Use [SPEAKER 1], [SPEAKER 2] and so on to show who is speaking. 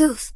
[SPEAKER 1] Couth.